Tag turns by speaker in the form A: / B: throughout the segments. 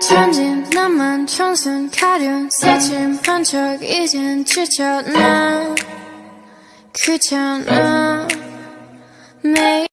A: 천진 나만 청순 가련. 새침한 척 이젠 지쳤나? 귀찮아 매일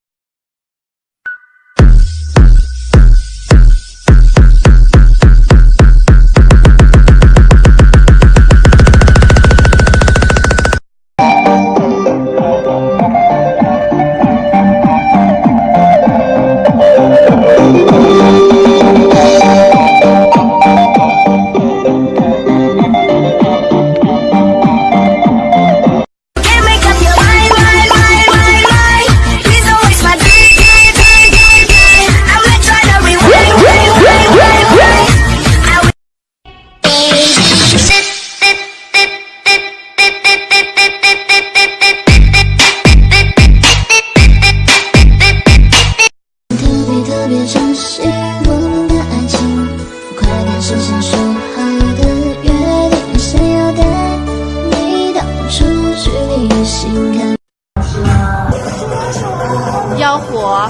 B: 妖火，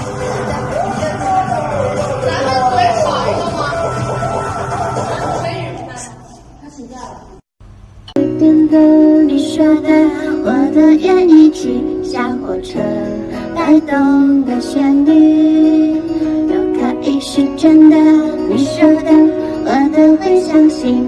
C: 点的你说的，我的眼一起像火车带动的旋律，又可以是真的。你说的，我都会相信，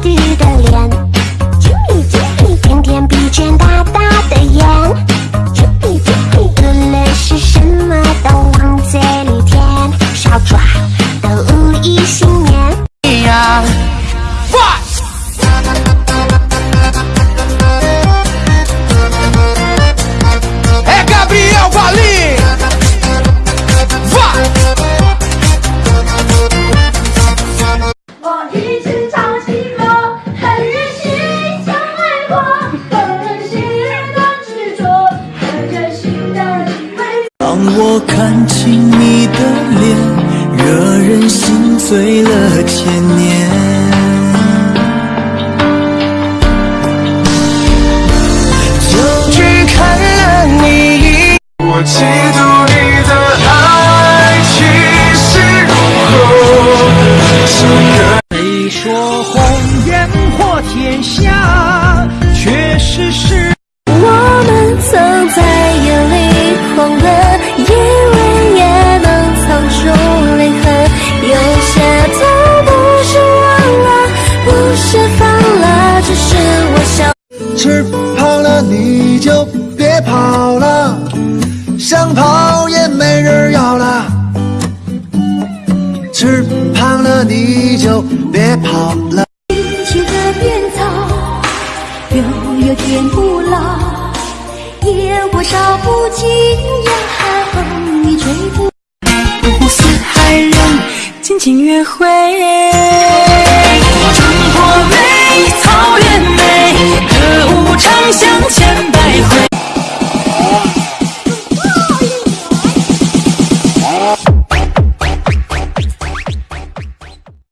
C: 左我
D: 看清你的脸，惹人心醉了千年。就去看了你一
E: 我嫉妒你的爱情是如何，是个
D: 谁说红颜破天下，却是是。吃胖了你就别跑了，想跑也没人要了。吃胖了你就别跑了。
C: 青青河边草，悠悠天不老，野火烧不尽呀，风雨吹不。
D: 五湖四海人尽情约会。